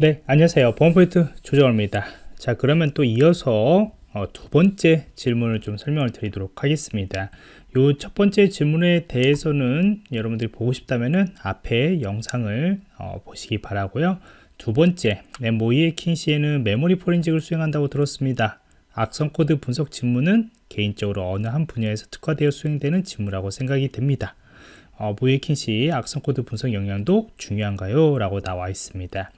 네 안녕하세요. 보안프로젝트 조정원입니다. 자 그러면 또 이어서 어, 두 번째 질문을 좀 설명을 드리도록 하겠습니다. 요 첫 번째 질문에 대해서는 여러분들이 보고 싶다면은 앞에 영상을 어, 보시기 바라고요. 두 번째 네, 모의해킹 시에는 메모리 forensic을 수행한다고 들었습니다. 악성 코드 분석 직무는 개인적으로 어느 한 분야에서 특화되어 수행되는 직무라고 생각이 됩니다. 어, 모의해킹 시 악성 코드 분석 역량도 중요한가요? 라고 나와 있습니다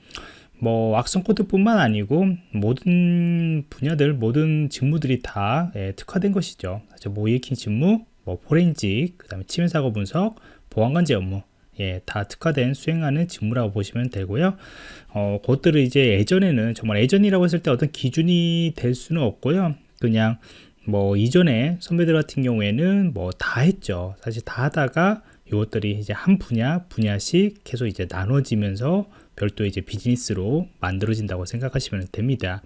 뭐 악성 코드뿐만 아니고 모든 분야들 모든 직무들이 다 예, 특화된 것이죠 모이에킨 직무 뭐 포렌직 그 다음에 치매 사고 분석 보안 관제 업무 예, 다 특화된 수행하는 직무라고 보시면 되고요. 어, 그것들을 이제 예전에는 정말 예전이라고 했을 때 어떤 기준이 될 수는 없고요. 그냥 뭐 이전에 선배들 같은 경우에는 뭐 다 했죠. 사실 다 하다가 이것들이 이제 한 분야 분야씩 계속 이제 나눠지면서 별도 이제 비즈니스로 만들어진다고 생각하시면 됩니다.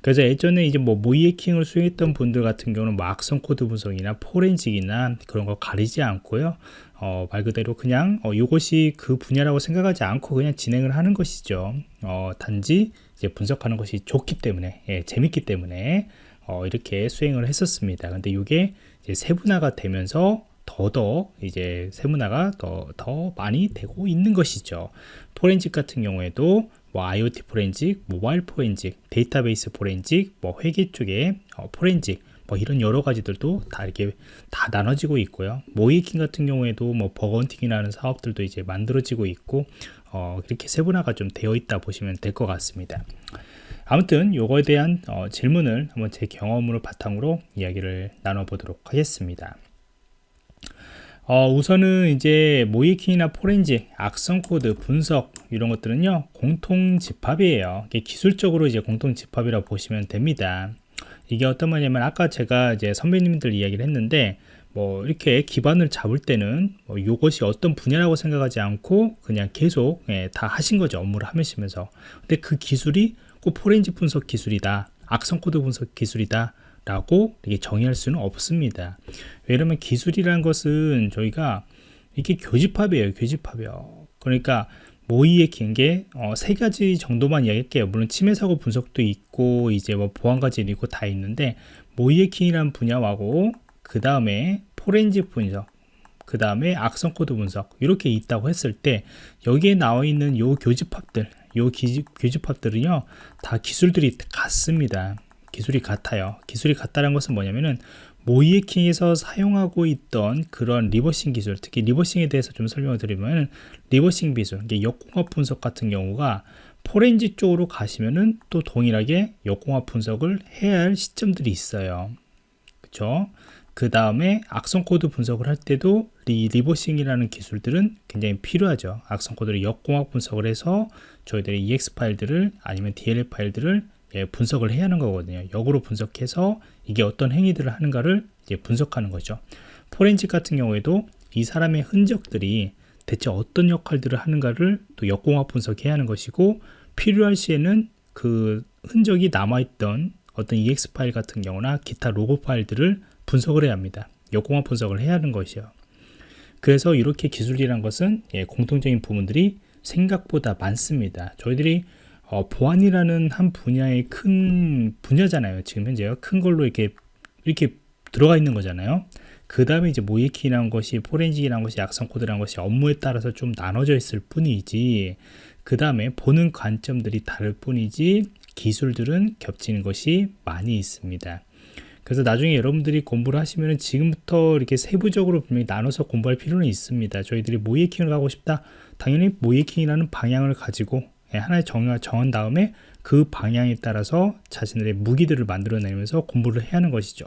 그래서 예전에 이제 뭐 모의해킹을 수행했던 분들 같은 경우는 뭐 악성 코드 분석이나 forensic이나 그런 거 가리지 않고요. 어, 말 그대로 그냥 어, 이것이 그 분야라고 생각하지 않고 그냥 진행을 하는 것이죠. 어, 단지 이제 분석하는 것이 좋기 때문에 예, 재밌기 때문에 어, 이렇게 수행을 했었습니다. 근데 이게 세분화가 되면서 더더 이제 세분화가 더, 더 많이 되고 있는 것이죠. 포렌직 같은 경우에도 뭐 IoT forensic, 모바일 포렌직, 데이터베이스 포렌직, 뭐 회계 쪽에 어, 포렌직 뭐 이런 여러 가지들도 다 이렇게 다 나눠지고 있고요. 모의해킹 같은 경우에도 뭐 bug hunting이라는 사업들도 이제 만들어지고 있고 어, 이렇게 세분화가 좀 되어 있다 보시면 될 것 같습니다. 아무튼 요거에 대한 어, 질문을 한번 제 경험으로 바탕으로 이야기를 나눠보도록 하겠습니다. 어, 우선은 이제 모이킹이나 포렌직, 악성 코드, 분석 이런 것들은요 공통 집합이에요. 기술적으로 이제 공통 집합이라고 보시면 됩니다. 이게 어떤 말이냐면 아까 제가 이제 선배님들 이야기를 했는데 뭐 이렇게 기반을 잡을 때는 뭐 이것이 어떤 분야라고 생각하지 않고 그냥 계속 예, 다 하신 거죠 업무를 하시면서 근데 그 기술이 꼭 포렌지 분석 기술이다 악성 코드 분석 기술이다 라고 정의할 수는 없습니다. 왜냐면 기술이라는 것은 저희가 이게 교집합이에요 교집합이요. 그러니까 모의해킹이 어, 세 가지 정도만 이야기할게요. 물론 침해 사고 분석도 있고 이제 뭐 보안관제도 있고 다 있는데 모의해킹이라는 분야하고 그 다음에 포렌식 분석 그 다음에 악성 코드 분석 이렇게 있다고 했을 때 여기에 나와 있는 요 교집합들 요 기, 교집합들은요 다 기술들이 같습니다 기술이 같아요. 기술이 같다는 것은 뭐냐면은 모의해킹에서 사용하고 있던 그런 reversing 기술 특히 reversing에 대해서 좀 설명을 드리면 reversing 기술 역공학 분석 같은 경우가 포렌식 쪽으로 가시면은 또 동일하게 역공학 분석을 해야 할 시점들이 있어요. 그쵸? 그 다음에 악성 코드 분석을 할 때도 리, reversing이라는 기술들은 굉장히 필요하죠. 악성 코드를 역공학 분석을 해서 저희들이 EX 파일들을 아니면 DLL 파일들을 예, 분석을 해야 하는 거거든요. 역으로 분석해서 이게 어떤 행위들을 하는가를 이제 분석하는 거죠. 포렌식 같은 경우에도 이 사람의 흔적들이 대체 어떤 역할들을 하는가를 또 역공학 분석해야 하는 것이고 필요할 시에는 그 흔적이 남아있던 어떤 EX 파일 같은 경우나 기타 로고 파일들을 분석을 해야 합니다. 역공학 분석을 해야 하는 것이요. 그래서 이렇게 기술이란 것은 예, 공통적인 부분들이 생각보다 많습니다. 저희들이 어, 보안이라는 한 분야의 큰 분야잖아요. 지금 현재요. 큰 걸로 이렇게 이렇게 들어가 있는 거잖아요. 그 다음에 이제 모이키라는 것이 포렌식이라는 것이 악성 코드라는 것이 업무에 따라서 좀 나눠져 있을 뿐이지 그 다음에 보는 관점들이 다를 뿐이지 기술들은 겹치는 것이 많이 있습니다. 그래서 나중에 여러분들이 공부를 하시면 지금부터 이렇게 세부적으로 분명히 나눠서 공부할 필요는 있습니다. 저희들이 모이킹을 가고 싶다. 당연히 모이킹이라는 방향을 가지고 예, 하나의 정의가 정한 다음에 그 방향에 따라서 자신들의 무기들을 만들어내면서 공부를 해야 하는 것이죠.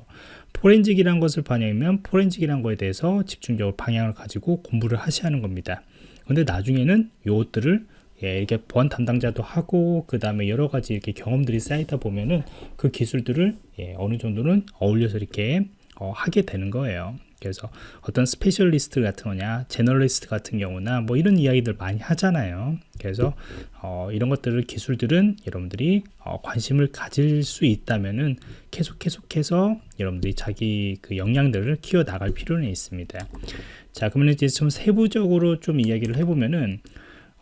포렌직이라는 것을 반영하면 포렌직이라는 것에 대해서 집중적으로 방향을 가지고 공부를 하셔야 하는 겁니다. 근데 나중에는 이것들을 예, 이렇게 보안 담당자도 하고 그 다음에 여러 가지 이렇게 경험들이 쌓이다 보면은 그 기술들을 예, 어느 정도는 어울려서 이렇게 어, 하게 되는 거예요. 그래서 어떤 specialist 같은 거냐 generalist 같은 경우나 뭐 이런 이야기들 많이 하잖아요 그래서 어, 이런 것들을 기술들은 여러분들이 어, 관심을 가질 수 있다면은 계속 계속해서 여러분들이 자기 그 역량들을 키워 나갈 필요는 있습니다 자 그러면 이제 좀 세부적으로 좀 이야기를 해보면은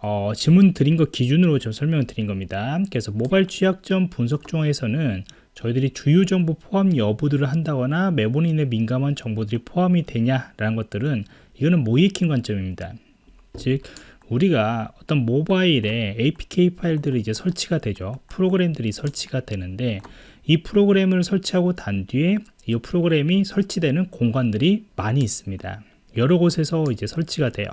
어, 질문 드린 것 기준으로 좀 설명을 드린 겁니다. 그래서 모바일 취약점 분석 중에서는 저희들이 주요 정보 포함 여부들을 한다거나 메모리에 민감한 정보들이 포함이 되냐라는 것들은 이거는 모이킹 관점입니다. 즉 우리가 어떤 모바일에 APK 파일들이 이제 설치가 되죠. 프로그램들이 설치가 되는데 이 프로그램을 설치하고 단 뒤에 이 프로그램이 설치되는 공간들이 많이 있습니다. 여러 곳에서 이제 설치가 돼요.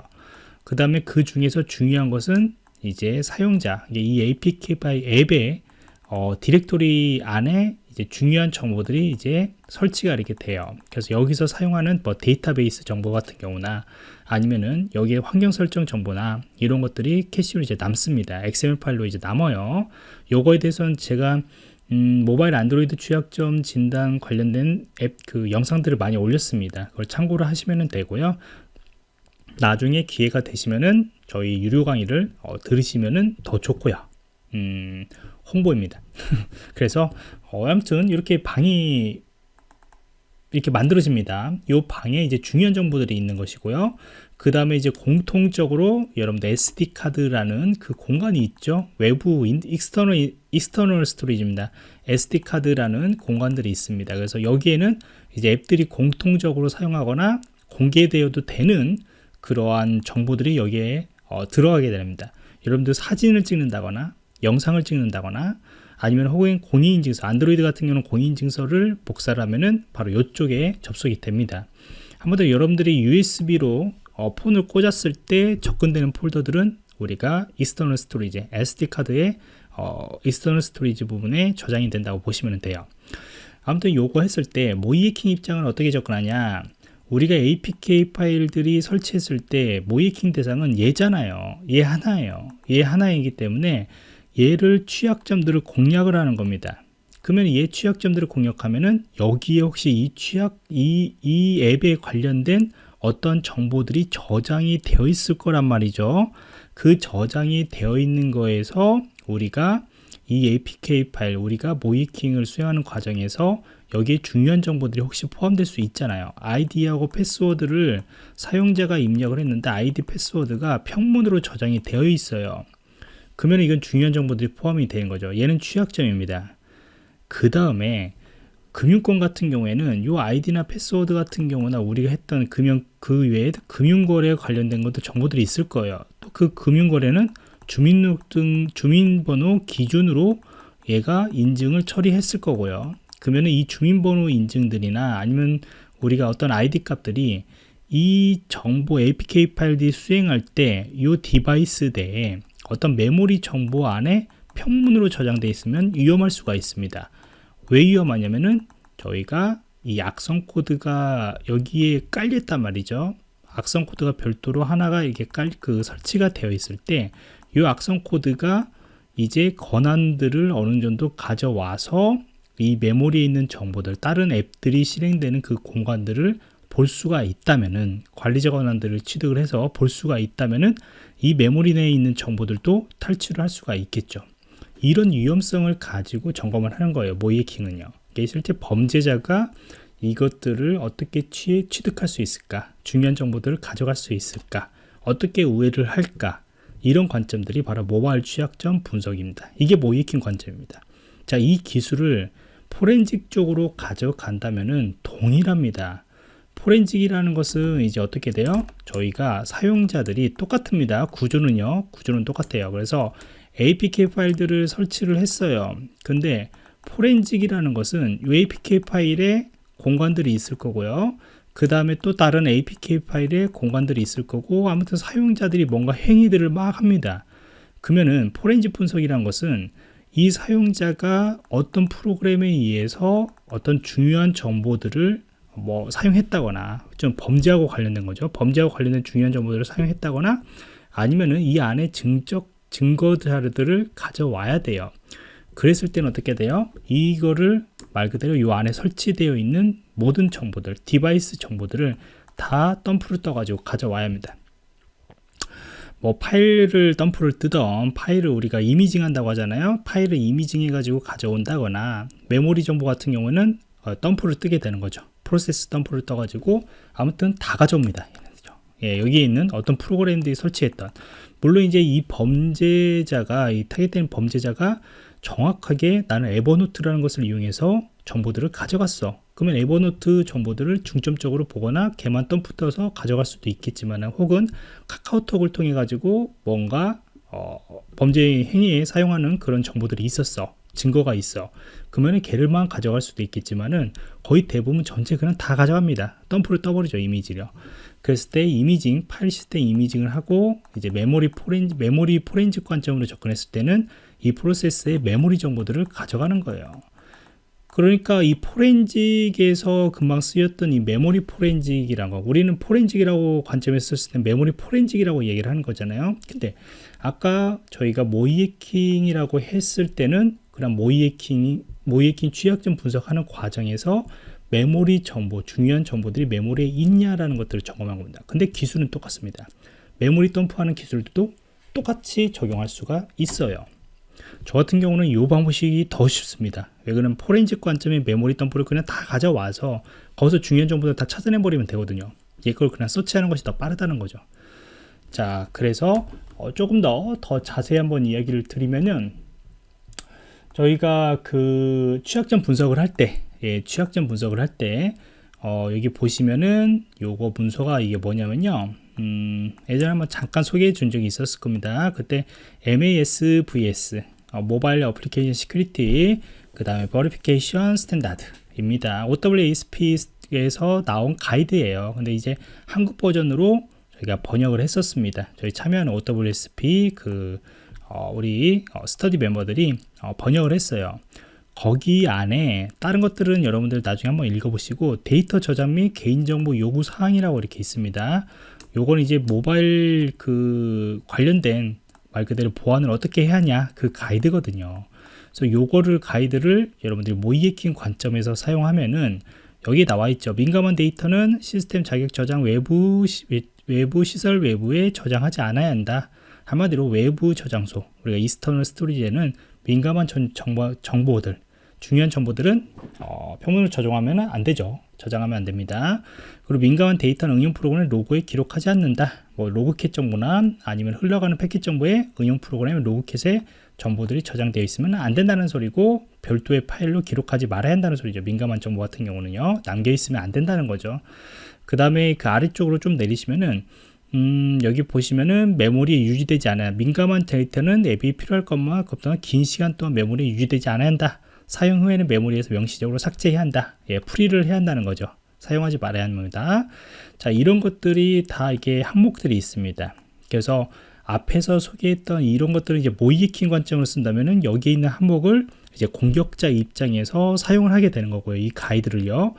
그 다음에 그 중에서 중요한 것은 이제 사용자, 이 APK 파일 앱의 어, 디렉토리 안에 이제 중요한 정보들이 이제 설치가 이렇게 돼요. 그래서 여기서 사용하는 뭐 데이터베이스 정보 같은 경우나 아니면은 여기에 환경 설정 정보나 이런 것들이 캐시로 이제 남습니다. XML 파일로 이제 남아요. 요거에 대해서는 제가 음, 모바일 안드로이드 취약점 진단 관련된 앱 그 영상들을 많이 올렸습니다. 그걸 참고로 하시면 되고요. 나중에 기회가 되시면은 저희 유료 강의를 어, 들으시면은 더 좋고요. 음, 홍보입니다. 그래서 어, 아무튼 이렇게 방이 이렇게 만들어집니다. 이 방에 이제 중요한 정보들이 있는 것이고요. 그 다음에 이제 공통적으로 여러분들 SD 카드라는 그 공간이 있죠. 외부 external external storage입니다. SD 카드라는 공간들이 있습니다. 그래서 여기에는 이제 앱들이 공통적으로 사용하거나 공개되어도 되는 그러한 정보들이 여기에 어, 들어가게 됩니다. 여러분들 사진을 찍는다거나 영상을 찍는다거나 아니면 혹은 공인인증서 안드로이드 같은 경우는 공인인증서를 복사를 하면은 바로 이쪽에 접속이 됩니다. 한번더 여러분들이 USB로 어, 폰을 꽂았을 때 접근되는 폴더들은 우리가 external storage SD카드의 어, external storage 부분에 저장이 된다고 보시면 돼요. 아무튼 요거 했을 때 모의해킹 입장은 어떻게 접근하냐? 우리가 APK 파일들이 설치했을 때 모의해킹 대상은 얘잖아요. 얘 하나예요. 얘 하나이기 때문에 얘를 취약점들을 공략을 하는 겁니다. 그러면 얘 취약점들을 공략하면은 여기에 혹시 이 취약 이, 이 앱에 관련된 어떤 정보들이 저장이 되어 있을 거란 말이죠. 그 저장이 되어 있는 거에서 우리가 이 APK 파일 우리가 모이킹을 수행하는 과정에서 여기에 중요한 정보들이 혹시 포함될 수 있잖아요 아이디하고 패스워드를 사용자가 입력을 했는데 아이디 패스워드가 평문으로 저장이 되어 있어요 그러면 이건 중요한 정보들이 포함이 되는 거죠. 얘는 취약점입니다. 그 다음에 금융권 같은 경우에는 이 아이디나 패스워드 같은 경우나 우리가 했던 금융 그 외에 금융거래 관련된 것도 정보들이 있을 거예요. 또 그 금융거래는 주민등록 주민번호 기준으로 얘가 인증을 처리했을 거고요. 그러면 이 주민번호 인증들이나 아니면 우리가 어떤 아이디 값들이 이 정보 APK 파일들이 수행할 때 이 device 내에 어떤 메모리 정보 안에 평문으로 저장되어 있으면 위험할 수가 있습니다. 왜 위험하냐면은 저희가 이 악성 코드가 여기에 깔렸단 말이죠. 악성 코드가 별도로 하나가 이게 깔, 그 설치가 되어 있을 때 이 악성 코드가 이제 권한들을 어느 정도 가져와서 이 메모리에 있는 정보들, 다른 앱들이 실행되는 그 공간들을 볼 수가 있다면은 관리자 권한들을 취득을 해서 볼 수가 있다면은 이 메모리 내에 있는 정보들도 탈출을 할 수가 있겠죠. 이런 위험성을 가지고 점검을 하는 거예요. 모이킹은요. 이게 실제 범죄자가 이것들을 어떻게 취, 취득할 수 있을까? 중요한 정보들을 가져갈 수 있을까? 어떻게 우회를 할까? 이런 관점들이 바로 모바일 취약점 분석입니다. 이게 모이킹 관점입니다. 자, 이 기술을 포렌식 쪽으로 가져간다면은 동일합니다. 포렌직이라는 것은 이제 어떻게 돼요? 저희가 사용자들이 똑같습니다. 구조는요. 구조는 똑같아요. 그래서 APK 파일들을 설치를 했어요. 근데 포렌직이라는 것은 이 APK 파일에 공간들이 있을 거고요. 그 다음에 또 다른 APK 파일에 공간들이 있을 거고 아무튼 사용자들이 뭔가 행위들을 막 합니다. 그러면은 포렌식 분석이라는 것은 이 사용자가 어떤 프로그램에 의해서 어떤 중요한 정보들을 뭐 사용했다거나 좀 범죄하고 관련된 거죠. 범죄하고 관련된 중요한 정보들을 사용했다거나 아니면은 이 안에 증적 증거 자료들을 가져와야 돼요. 그랬을 때는 어떻게 돼요? 이거를 말 그대로 이 안에 설치되어 있는 모든 정보들, device 정보들을 다 덤프를 떠가지고 가져와야 합니다. 뭐 파일을 덤프를 뜨던 파일을 우리가 imaging 한다고 하잖아요. 파일을 imaging 해가지고 가져온다거나 메모리 정보 같은 경우는 어, 덤프를 뜨게 되는 거죠. 프로세스 덤프를 떠가지고 아무튼 다 가져옵니다. 예, 여기에 있는 어떤 프로그램들이 설치했던 물론 이제 이 범죄자가 이 타겟된 범죄자가 정확하게 나는 Evernote라는 것을 이용해서 정보들을 가져갔어. 그러면 Evernote 정보들을 중점적으로 보거나 걔만 덤프 떠서 가져갈 수도 있겠지만 혹은 카카오톡을 통해 가지고 뭔가 어, 범죄 행위에 사용하는 그런 정보들이 있었어. 증거가 있어. 그러면 걔를만 가져갈 수도 있겠지만은 거의 대부분 전체 그냥 다 가져갑니다. 덤프를 떠버리죠 이미지를. 그랬을 때 imaging 파일 시스템 imaging을 하고 이제 메모리 포렌 메모리 포렌식 관점으로 접근했을 때는 이 프로세스의 메모리 정보들을 가져가는 거예요. 그러니까 이 포렌식에서 금방 쓰였던 이 메모리 포렌식이라는 거 우리는 포렌식이라고 관점에서 썼을 때 메모리 포렌식이라고 얘기를 하는 거잖아요 근데 아까 저희가 모이에킹이라고 했을 때는 그냥 모이에킹 모이에킹 취약점 분석하는 과정에서 메모리 정보 중요한 정보들이 메모리에 있냐라는 것들을 점검한 겁니다 근데 기술은 똑같습니다 메모리 덤프하는 기술도 똑같이 적용할 수가 있어요 저 같은 경우는 이 방법이 더 쉽습니다. 왜 그러면 포렌식 관점의 메모리 덤프를 그냥 다 가져와서 거기서 중요한 정보들 다 찾아내버리면 되거든요. 이걸 그냥 서치하는 것이 더 빠르다는 거죠. 자, 그래서 어, 조금 더, 더 자세히 한번 이야기를 드리면은 저희가 그 취약점 분석을 할 때, 예, 취약점 분석을 할 때, 어, 여기 보시면은 요거 문서가 이게 뭐냐면요. 음, 예전에 한번 잠깐 소개해 준 적이 있었을 겁니다. 그때 MASVS 어, Mobile Application Security 그 다음에 Verification Standard입니다. OWASP에서 나온 가이드예요. 근데 이제 한국 버전으로 저희가 번역을 했었습니다. 저희 참여하는 OWSP 그 어, 우리 어, 스터디 멤버들이 어, 번역을 했어요. 거기 안에 다른 것들은 여러분들 나중에 한번 읽어보시고 데이터 저장 및 개인정보 요구 사항이라고 이렇게 있습니다. 요건 이제 모바일 그 관련된 말 그대로 보안을 어떻게 해야 하냐 그 가이드거든요. 그래서 요거를 가이드를 여러분들이 모이에킹 관점에서 사용하면은 여기 나와 있죠. 민감한 데이터는 시스템 자격 저장 외부 시, 외부 시설 외부에 저장하지 않아야 한다. 한마디로 외부 저장소 우리가 external storage에는 민감한 전, 정보, 정보 들 중요한 정보들은 어, 평문으로 저장하면 안 되죠. 저장하면 안 됩니다. 그리고 민감한 데이터는 응용 프로그램을 로그에 기록하지 않는다. 뭐 Logcat 정보나 아니면 흘러가는 패킷 정보에 응용 프로그램 Logcat에 정보들이 저장되어 있으면 안 된다는 소리고 별도의 파일로 기록하지 말아야 한다는 소리죠. 민감한 정보 같은 경우는요. 남겨 있으면 안 된다는 거죠. 그 다음에 그 아래쪽으로 좀 내리시면은 음, 여기 보시면은 메모리에 유지되지 않아요. 민감한 데이터는 앱이 필요할 것만 급동안 긴 시간 동안 메모리에 유지되지 않아야 한다. 사용 후에는 메모리에서 명시적으로 삭제해야 한다. 예, 프리를 해야 한다는 거죠. 사용하지 말아야 합니다. 자, 이런 것들이 다 이게 항목들이 있습니다. 그래서 앞에서 소개했던 이런 것들을 이제 모이킹 관점으로 쓴다면은 여기에 있는 항목을 이제 공격자 입장에서 사용을 하게 되는 거고요. 이 가이드를요.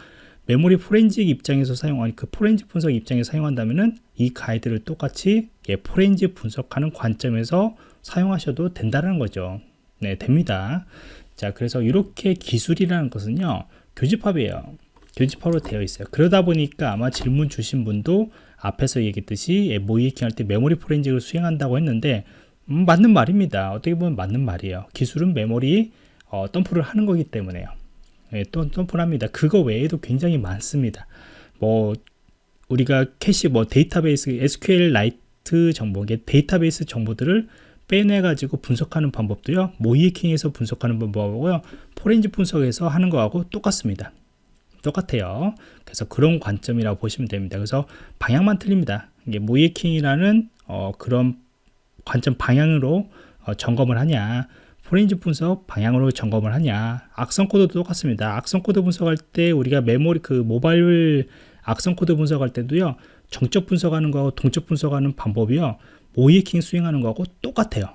메모리 포렌식 입장에서 사용하니 그 포렌식 분석 입장에서 사용한다면은 이 가이드를 똑같이 예, 포렌식 분석하는 관점에서 사용하셔도 된다는 거죠. 네, 됩니다. 자, 그래서 이렇게 기술이라는 것은요, 교집합이에요. 교집합으로 되어 있어요. 그러다 보니까 아마 질문 주신 분도 앞에서 얘기했듯이 예, 모이킹 할 때 메모리 포렌직을 수행한다고 했는데, 음, 맞는 말입니다. 어떻게 보면 맞는 말이에요. 기술은 메모리 어, 덤프를 하는 거기 때문에요. 예, 또 덤프를 합니다. 그거 외에도 굉장히 많습니다. 뭐, 우리가 캐시, 뭐, 데이터베이스, SQLite 정보, 데이터베이스 정보들을 빼내가지고 분석하는 방법도요 모의해킹에서 분석하는 방법하고요 포렌식 분석에서 하는 거하고 똑같습니다 똑같아요 그래서 그런 관점이라고 보시면 됩니다 그래서 방향만 틀립니다 이게 모의해킹이라는 어, 그런 관점 방향으로 어, 점검을 하냐 포렌식 분석 방향으로 점검을 하냐 악성 코드도 똑같습니다 악성 코드 분석할 때 우리가 메모리 그 모바일 악성 코드 분석할 때도요 정적 분석하는 거하고 동적 분석하는 방법이요 모의해킹 수행하는 거하고 똑같아요.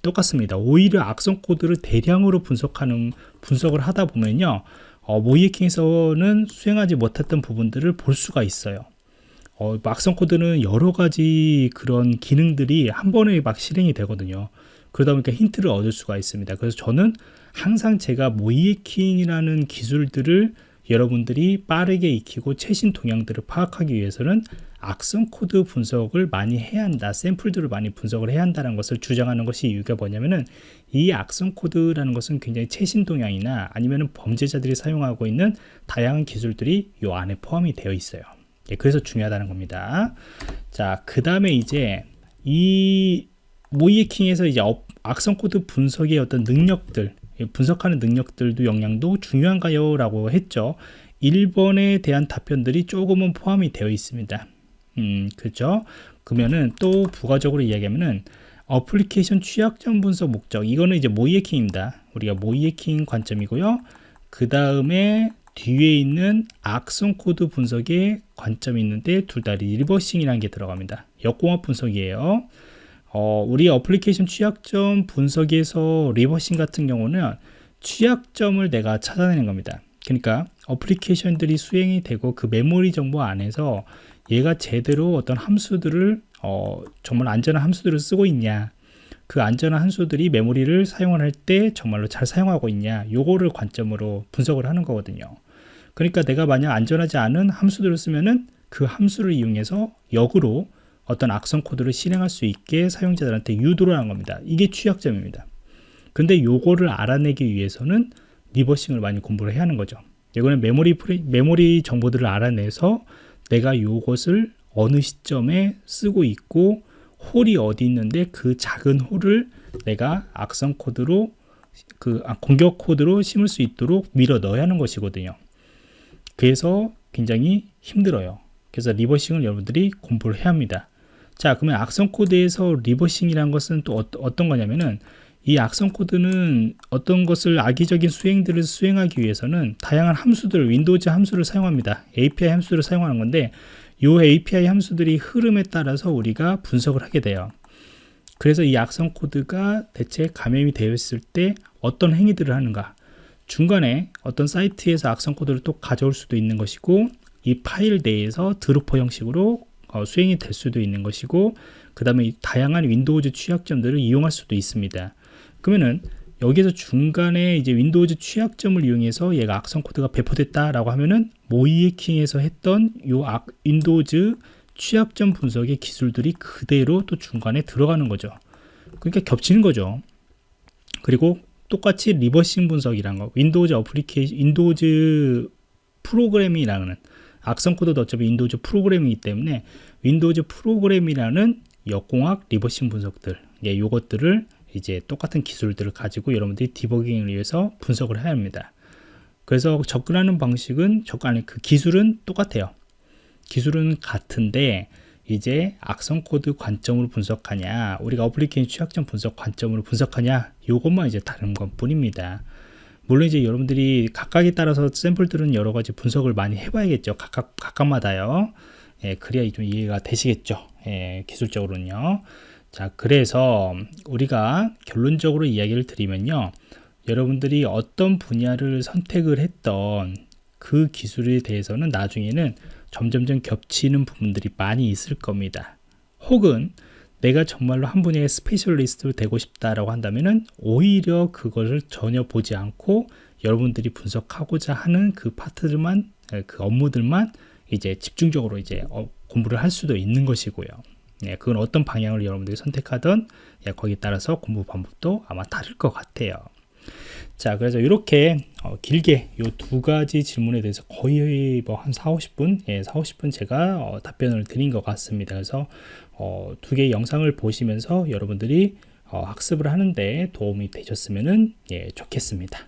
똑같습니다. 오히려 악성 코드를 대량으로 분석하는 분석을 하다 보면요, 어, 모의해킹에서는 수행하지 못했던 부분들을 볼 수가 있어요. 어, 악성 코드는 여러 가지 그런 기능들이 한 번에 막 실행이 되거든요. 그러다 보니까 힌트를 얻을 수가 있습니다. 그래서 저는 항상 제가 모의해킹이라는 기술들을 여러분들이 빠르게 익히고 최신 동향들을 파악하기 위해서는 악성 코드 분석을 많이 해야 한다 샘플들을 많이 분석을 해야 한다는 것을 주장하는 것이 이유가 뭐냐면은 이 악성 코드라는 것은 굉장히 최신 동향이나 아니면 범죄자들이 사용하고 있는 다양한 기술들이 이 안에 포함이 되어 있어요 예, 그래서 중요하다는 겁니다 자그 다음에 이제 이 모의해킹에서 이제 업- 악성 코드 분석의 어떤 능력들 분석하는 능력들도 역량도 중요한가요? 라고 했죠. 1번에 대한 답변들이 조금은 포함이 되어 있습니다. 음, 그죠? 그러면은 또 부가적으로 이야기하면은 어플리케이션 취약점 분석 목적 이거는 이제 모의해킹입니다. 우리가 모의해킹 관점이고요. 그 다음에 뒤에 있는 악성 코드 분석의 관점이 있는데 둘 다 reversing이라는 게 들어갑니다. 역공학 분석이에요. 어, 우리 어플리케이션 취약점 분석에서 reversing 같은 경우는 취약점을 내가 찾아내는 겁니다. 그러니까 어플리케이션들이 수행이 되고 그 메모리 정보 안에서 얘가 제대로 어떤 함수들을 어, 정말 안전한 함수들을 쓰고 있냐 그 안전한 함수들이 메모리를 사용을 할 때 정말로 잘 사용하고 있냐 요거를 관점으로 분석을 하는 거거든요 그러니까 내가 만약 안전하지 않은 함수들을 쓰면은 그 함수를 이용해서 역으로 어떤 악성 코드를 실행할 수 있게 사용자들한테 유도를 하는 겁니다 이게 취약점입니다 근데 요거를 알아내기 위해서는 reversing을 많이 공부를 해야 하는 거죠 이거는 메모리 프레, 메모리 정보들을 알아내서 내가 요것을 어느 시점에 쓰고 있고 hole이 어디 있는데 그 작은 hole을 내가 악성 코드로 그 아, 공격 코드로 심을 수 있도록 밀어 넣어야 하는 것이거든요. 그래서 굉장히 힘들어요. 그래서 reversing을 여러분들이 공부를 해야 합니다. 자, 그러면 악성 코드에서 reversing이라는 것은 또 어, 떤 거냐면은 이 악성 코드는 어떤 것을 악의적인 수행들을 수행하기 위해서는 다양한 함수들, Windows 함수를 사용합니다. API 함수를 사용하는 건데 이 API 함수들이 흐름에 따라서 우리가 분석을 하게 돼요. 그래서 이 악성 코드가 대체 감염이 되어 있을 때 어떤 행위들을 하는가 중간에 어떤 사이트에서 악성 코드를 또 가져올 수도 있는 것이고 이 파일 내에서 dropper 형식으로 어, 수행이 될 수도 있는 것이고 그 다음에 다양한 Windows 취약점들을 이용할 수도 있습니다 그러면은 여기서 중간에 이제 Windows 취약점을 이용해서 얘가 악성 코드가 배포됐다라고 하면은 모의해킹에서 했던 요 악, Windows 취약점 분석의 기술들이 그대로 또 중간에 들어가는 거죠. 그러니까 겹치는 거죠. 그리고 똑같이 reversing 분석이란 거, Windows application, Windows 프로그램이라는 악성 코드도 어차피 Windows 프로그램이기 때문에 Windows 프로그램이라는 역공학 reversing 분석들, 예, 요것들을 이제 똑같은 기술들을 가지고 여러분들이 디버깅을 위해서 분석을 해야 합니다. 그래서 접근하는 방식은 접근 그 기술은 똑같아요. 기술은 같은데 이제 악성 코드 관점으로 분석하냐, 우리가 어플리케이션 취약점 분석 관점으로 분석하냐, 요것만 이제 다른 것 뿐입니다. 물론 이제 여러분들이 각각에 따라서 샘플들은 여러 가지 분석을 많이 해봐야겠죠. 각각 각각마다요. 예, 그래야 좀 이해가 되시겠죠. 예, 기술적으로는요. 자, 그래서 우리가 결론적으로 이야기를 드리면요. 여러분들이 어떤 분야를 선택을 했던 그 기술에 대해서는 나중에는 점점점 겹치는 부분들이 많이 있을 겁니다. 혹은 내가 정말로 한 분야의 specialist로 되고 싶다라고 한다면은 오히려 그것을 전혀 보지 않고 여러분들이 분석하고자 하는 그 파트들만 그 업무들만 이제 집중적으로 이제 어, 공부를 할 수도 있는 것이고요. 예, 그건 어떤 방향을 여러분들이 선택하든 예, 거기에 따라서 공부 방법도 아마 다를 것 같아요. 자, 그래서 이렇게 어, 길게 이 두 가지 질문에 대해서 거의 뭐 한 4, 50분, 예, 4, 50분 제가 어, 답변을 드린 것 같습니다. 그래서 어, 두 개의 영상을 보시면서 여러분들이 어, 학습을 하는데 도움이 되셨으면 예, 좋겠습니다.